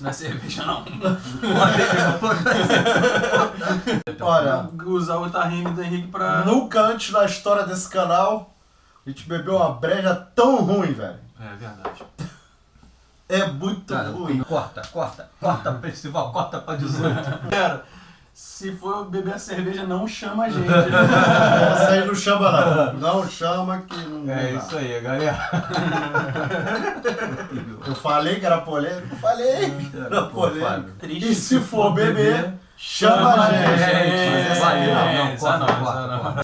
Não é cerveja, não. Olha, usar o tarrinho do Henrique pra... Nunca antes na história desse canal a gente bebeu uma breja tão ruim, velho. É verdade. É muito Cara, ruim. Corta, corta, corta, festival, corta pra 18. Pera, se for beber a cerveja, não chama a gente. Essa aí não chama, não. Não chama que não. É isso aí, galera. Eu falei que era polêmico? Falei que era polêmico. E se for beber, chama a gente. Mas é é, essa não, não, é, não,